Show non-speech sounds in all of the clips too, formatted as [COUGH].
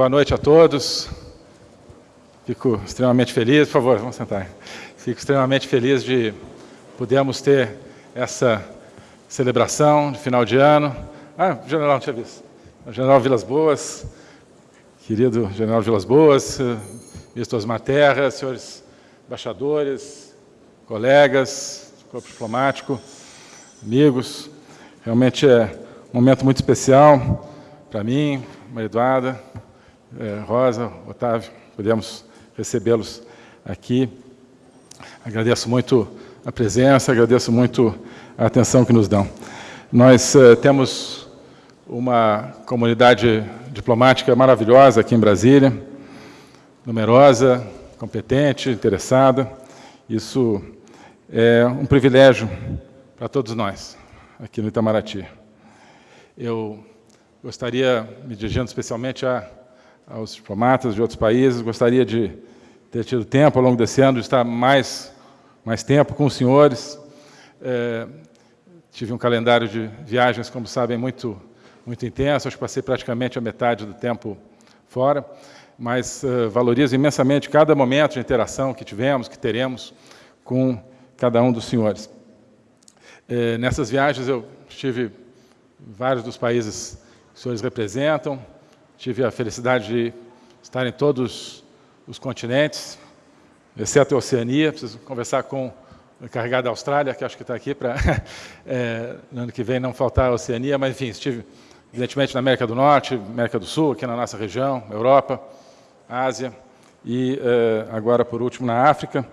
boa noite a todos. Fico extremamente feliz, por favor, vamos sentar. Fico extremamente feliz de podermos ter essa celebração de final de ano. Ah, general, não tinha visto. O general Vilas Boas, querido general Vilas Boas, ministro Osmar Terra, senhores embaixadores, colegas, corpo diplomático, amigos. Realmente é um momento muito especial para mim, é, Rosa, Otávio, podemos recebê-los aqui. Agradeço muito a presença, agradeço muito a atenção que nos dão. Nós uh, temos uma comunidade diplomática maravilhosa aqui em Brasília, numerosa, competente, interessada. Isso é um privilégio para todos nós, aqui no Itamaraty. Eu Gostaria, me dirigindo especialmente a, aos diplomatas de outros países, gostaria de ter tido tempo ao longo desse ano de estar mais, mais tempo com os senhores. É, tive um calendário de viagens, como sabem, muito, muito intenso, acho que passei praticamente a metade do tempo fora, mas uh, valorizo imensamente cada momento de interação que tivemos, que teremos com cada um dos senhores. É, nessas viagens eu estive em vários dos países os senhores representam. Tive a felicidade de estar em todos os continentes, exceto a Oceania. Preciso conversar com o encarregado da Austrália, que acho que está aqui, para é, [LAUGHS] no ano que vem não faltar a Oceania, mas, enfim, estive, evidentemente, na América do Norte, América do Sul, aqui na nossa região, Europa, Ásia, e é, agora, por último, na África,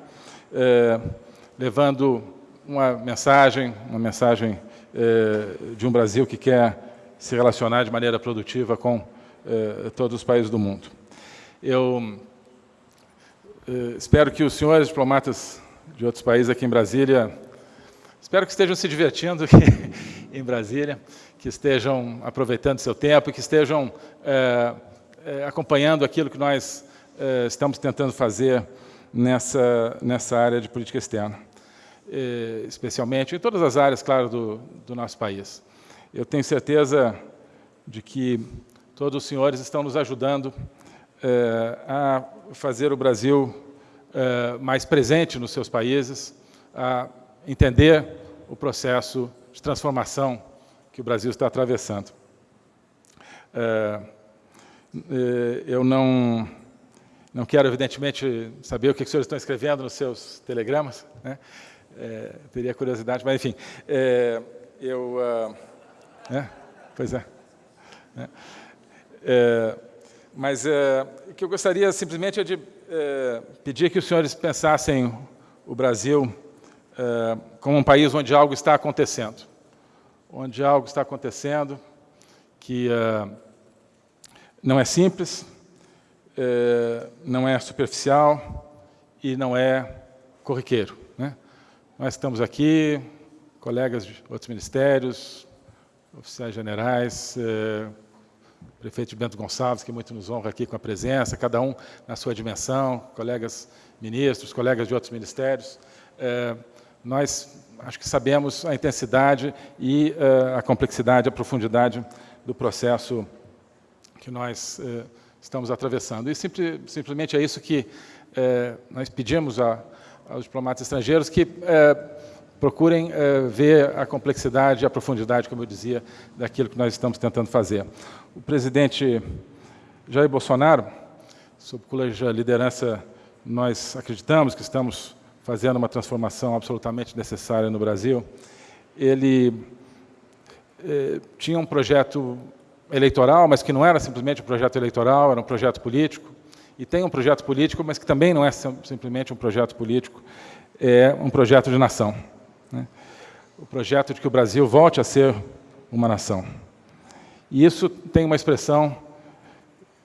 é, levando uma mensagem, uma mensagem de um Brasil que quer se relacionar de maneira produtiva com eh, todos os países do mundo. Eu eh, espero que os senhores diplomatas de outros países aqui em Brasília, espero que estejam se divertindo aqui [LAUGHS] em Brasília, que estejam aproveitando seu tempo, que estejam eh, acompanhando aquilo que nós estamos tentando fazer nessa, nessa área de política externa, especialmente em todas as áreas, claro, do, do nosso país. Eu tenho certeza de que todos os senhores estão nos ajudando é, a fazer o Brasil é, mais presente nos seus países, a entender o processo de transformação que o Brasil está atravessando. É, eu não, não quero, evidentemente, saber o que os senhores estão escrevendo nos seus telegramas, né? teria curiosidade, mas, enfim, eu é, pois é. é. É mas é, o que eu gostaria simplesmente é de é, pedir que os senhores pensassem o Brasil é, como um país onde algo está acontecendo. Onde algo está acontecendo que é, não é simples, é, não é superficial e não é corriqueiro. Né? Nós estamos aqui, colegas de outros ministérios, oficiais generais, eh, prefeito Bento Gonçalves, que muito nos honra aqui com a presença, cada um na sua dimensão, colegas ministros, colegas de outros ministérios. Eh, nós acho que sabemos a intensidade e eh, a complexidade, a profundidade do processo que nós eh, estamos atravessando. E simples, simplesmente é isso que eh, nós pedimos a, aos diplomatas estrangeiros, que procurem uh, ver a complexidade e a profundidade, como eu dizia, daquilo que nós estamos tentando fazer. O presidente Jair Bolsonaro, sob cuja liderança nós acreditamos que estamos fazendo uma transformação absolutamente necessária no Brasil, ele eh, tinha um projeto eleitoral, mas que não era simplesmente um projeto eleitoral, era um projeto político, e tem um projeto político, mas que também não é simplesmente um projeto político, é um projeto de nação né? o projeto de que o Brasil volte a ser uma nação. E isso tem uma expressão,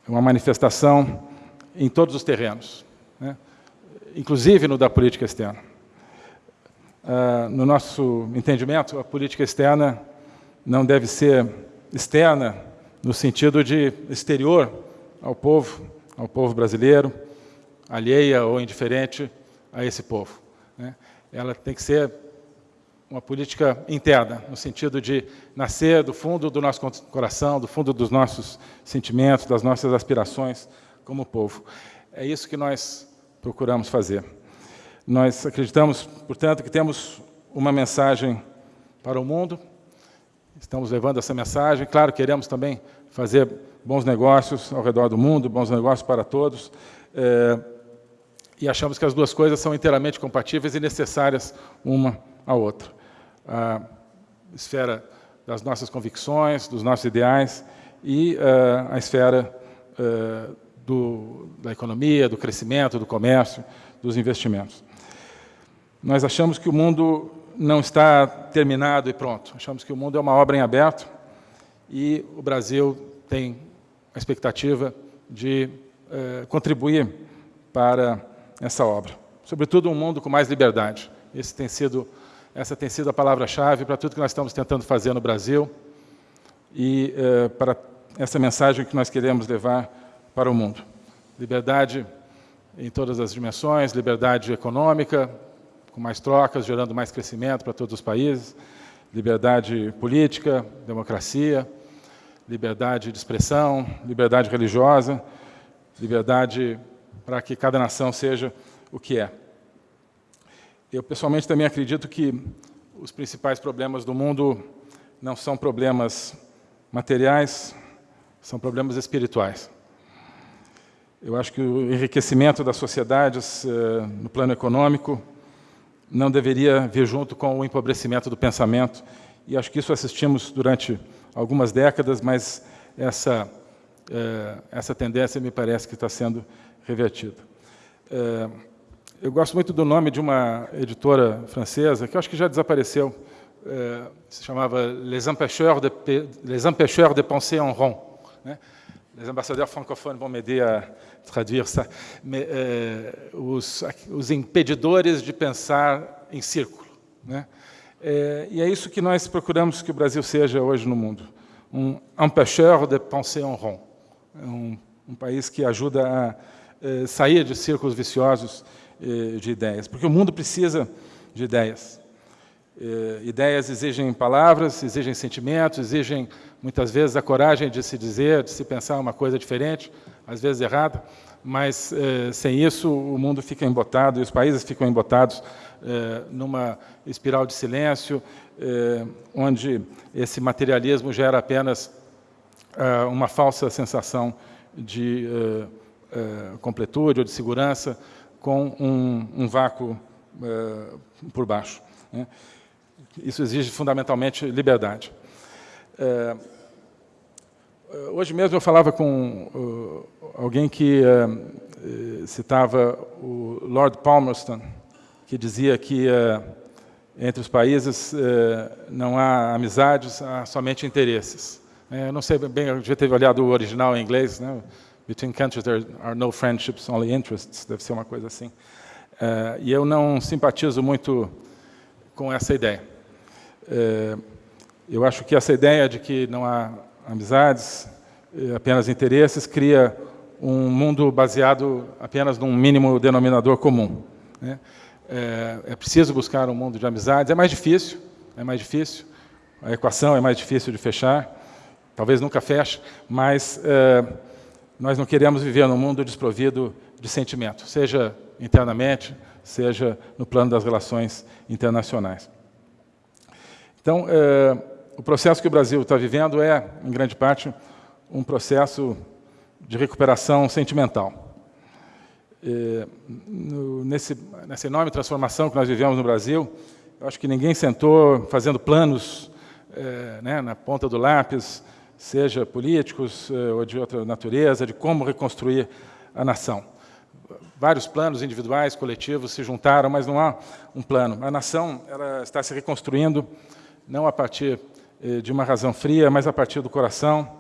uma manifestação em todos os terrenos, né? inclusive no da política externa. Ah, no nosso entendimento, a política externa não deve ser externa no sentido de exterior ao povo, ao povo brasileiro, alheia ou indiferente a esse povo. Né? Ela tem que ser uma política interna, no sentido de nascer do fundo do nosso coração, do fundo dos nossos sentimentos, das nossas aspirações como povo. É isso que nós procuramos fazer. Nós acreditamos, portanto, que temos uma mensagem para o mundo, estamos levando essa mensagem. Claro, queremos também fazer bons negócios ao redor do mundo, bons negócios para todos, é, e achamos que as duas coisas são inteiramente compatíveis e necessárias uma à outra a esfera das nossas convicções, dos nossos ideais e uh, a esfera uh, do, da economia, do crescimento, do comércio, dos investimentos. Nós achamos que o mundo não está terminado e pronto. Achamos que o mundo é uma obra em aberto e o Brasil tem a expectativa de uh, contribuir para essa obra. Sobretudo um mundo com mais liberdade. Esse tem sido essa tem sido a palavra-chave para tudo que nós estamos tentando fazer no Brasil e eh, para essa mensagem que nós queremos levar para o mundo. Liberdade em todas as dimensões, liberdade econômica, com mais trocas, gerando mais crescimento para todos os países, liberdade política, democracia, liberdade de expressão, liberdade religiosa, liberdade para que cada nação seja o que é. Eu, pessoalmente, também acredito que os principais problemas do mundo não são problemas materiais, são problemas espirituais. Eu acho que o enriquecimento das sociedades eh, no plano econômico não deveria vir junto com o empobrecimento do pensamento, e acho que isso assistimos durante algumas décadas, mas essa, eh, essa tendência me parece que está sendo revertida. Eu gosto muito do nome de uma editora francesa, que eu acho que já desapareceu, é, se chamava Les Empêcheurs de, Les Empêcheurs de Penser en Rond. Né? Les ambassadeurs francophones vão me aider a traduzir isso. É, os, os, impedidores de pensar em círculo. Né? É, e é isso que nós procuramos que o Brasil seja hoje no mundo. Um empêcheur de penser en rond. Um, um país que ajuda a é, sair de círculos viciosos de ideias, porque o mundo precisa de ideias. Eh, ideias exigem palavras, exigem sentimentos, exigem, muitas vezes, a coragem de se dizer, de se pensar uma coisa diferente, às vezes errada, mas, eh, sem isso, o mundo fica embotado e os países ficam embotados numa espiral de silêncio, onde esse materialismo gera apenas uma falsa sensação de completude ou de segurança, com um, um vácuo uh, por baixo. Né? Isso exige fundamentalmente liberdade. Uh, hoje mesmo eu falava com uh, alguém que citava o Lord Palmerston, que dizia que entre os países não há amizades, há somente interesses. Eu não sei bem, eu devia ter olhado o original em inglês, né? Between countries there are no friendships, only interests. Deve ser uma coisa assim. Uh, e eu não simpatizo muito com essa ideia. Uh, eu acho que essa ideia de que não há amizades, eh, apenas interesses, cria um mundo baseado apenas num mínimo denominador comum. Né? É, é, preciso buscar um mundo de amizades. É mais difícil, é mais difícil. A equação é mais difícil de fechar. Talvez nunca feche, mas nós não queremos viver num mundo desprovido de sentimento, seja internamente, seja no plano das relações internacionais. Então, é, o processo que o Brasil está vivendo é, em grande parte, um processo de recuperação sentimental. É, no, nesse, nessa enorme transformação que nós vivemos no Brasil, eu acho que ninguém sentou fazendo planos é, né, na ponta do lápis, seja políticos eh, ou de outra natureza, de como reconstruir a nação. Vários planos individuais, coletivos se juntaram, mas não há um plano. A nação ela está se reconstruindo não a partir eh, de uma razão fria, mas a partir do coração,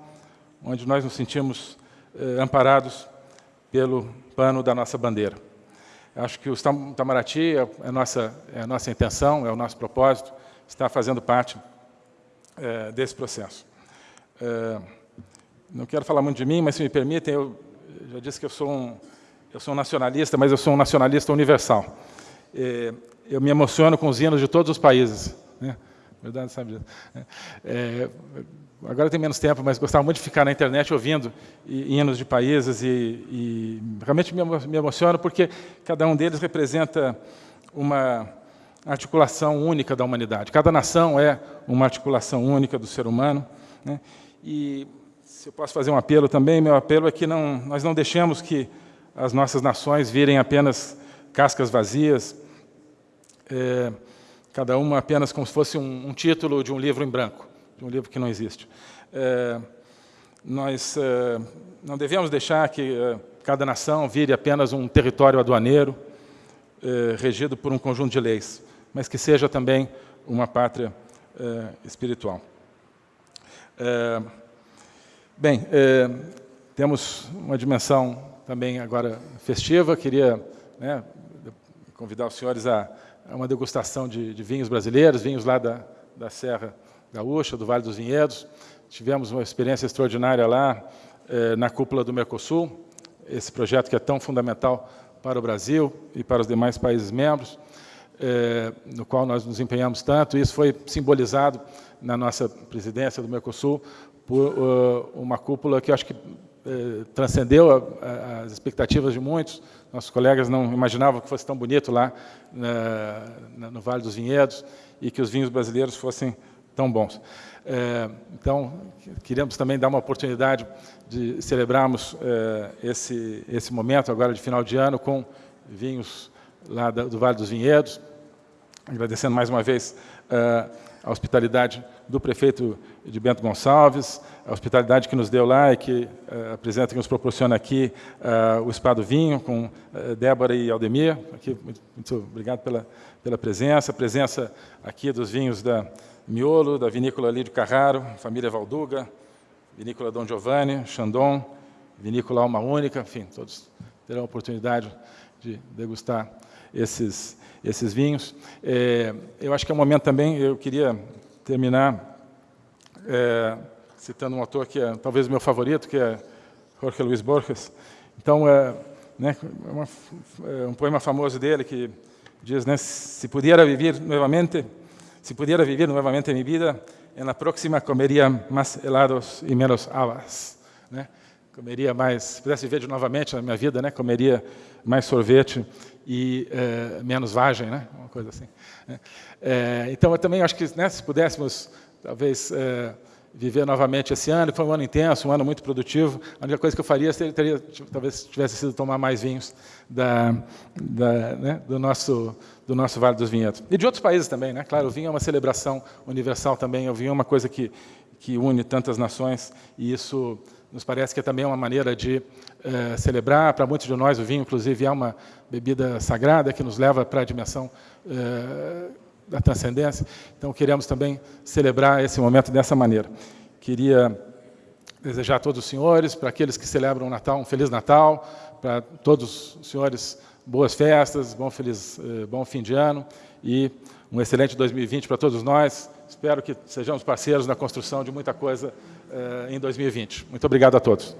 onde nós nos sentimos eh, amparados pelo pano da nossa bandeira. Acho que o Itamaraty é a nossa, é a nossa intenção, é o nosso propósito, está fazendo parte desse processo. É, não quero falar muito de mim, mas se me permitem, eu já disse que eu sou um, eu sou um nacionalista, mas eu sou um nacionalista universal. É, eu me emociono com os hinos de todos os países. Né? Verdade, sabe disso. É, agora tem menos tempo, mas gostava muito de ficar na internet ouvindo hinos de países e, e realmente me emociono porque cada um deles representa uma articulação única da humanidade. Cada nação é uma articulação única do ser humano. Né? E se eu posso fazer um apelo também, meu apelo é que não, nós não deixemos que as nossas nações virem apenas cascas vazias, é, cada uma apenas como se fosse um, um, título de um livro em branco, de um livro que não existe. É, nós é, não devemos deixar que é, cada nação vire apenas um território aduaneiro, é, regido por um conjunto de leis, mas que seja também uma pátria é, bem, temos uma dimensão também agora festiva, queria né, convidar os senhores a, a uma degustação de, de, vinhos brasileiros, vinhos lá da, da Serra Gaúcha, do Vale dos Vinhedos. Tivemos uma experiência extraordinária lá, eh, na cúpula do Mercosul, esse projeto que é tão fundamental para o Brasil e para os demais países membros, eh, no qual nós nos empenhamos tanto. Isso foi simbolizado na nossa presidência do Mercosul por uh, uma cúpula que acho que eh, transcendeu a, a, as expectativas de muitos. Nossos colegas não imaginavam que fosse tão bonito lá na, no Vale dos Vinhedos e que os vinhos brasileiros fossem tão bons. Eh, então, queremos também dar uma oportunidade de celebrarmos eh, esse, esse momento agora de final de ano com vinhos lá do Vale dos Vinhedos, agradecendo mais uma vez a hospitalidade do prefeito de Bento Gonçalves, a hospitalidade que nos deu lá e que uh, apresenta, que nos proporciona aqui uh, o Spa do Vinho, com Débora e Aldemir. Aqui, muito, obrigado pela, pela presença. A presença aqui dos vinhos da Miolo, da vinícola Lídio Carraro, família Valduga, vinícola Dom Giovanni, Chandon, vinícola Alma Única, enfim, todos terão a oportunidade de degustar esses, esses vinhos. É, eu acho que é um momento também, eu queria terminar é, citando um autor que é talvez meu favorito, que é Jorge Luis Borges. Então, é, né, uma, é um poema famoso dele que diz, né, se pudiera viver novamente, se pudiera vivir novamente minha vida, na próxima comeria mais helados e menos havas. Né? Comeria mais, se pudesse viver novamente na minha vida, né, comeria mais sorvete e é, menos vagem, né? uma coisa assim. É, então, eu também acho que né, se pudéssemos, talvez, é, viver novamente esse ano, foi um ano intenso, um ano muito produtivo. A única coisa que eu faria seria, teria, talvez tivesse sido tomar mais vinhos da, da, né, do, nosso, do nosso Vale dos Vinhedos. E de outros países também, né? Claro, o vinho é uma celebração universal também, o vinho é uma coisa que, que une tantas nações, e isso nos parece que é também uma maneira de eh, celebrar. Para muitos de nós, o vinho, inclusive, é uma bebida sagrada que nos leva para a dimensão eh, da transcendência. Então, queremos também celebrar esse momento dessa maneira. Queria desejar a todos os senhores, para aqueles que celebram o Natal, um Feliz Natal, para todos os senhores, boas festas, bom, feliz, eh, bom fim de ano e um excelente 2020 para todos nós. Espero que sejamos parceiros na construção de muita coisa em 2020. Muito obrigado a todos.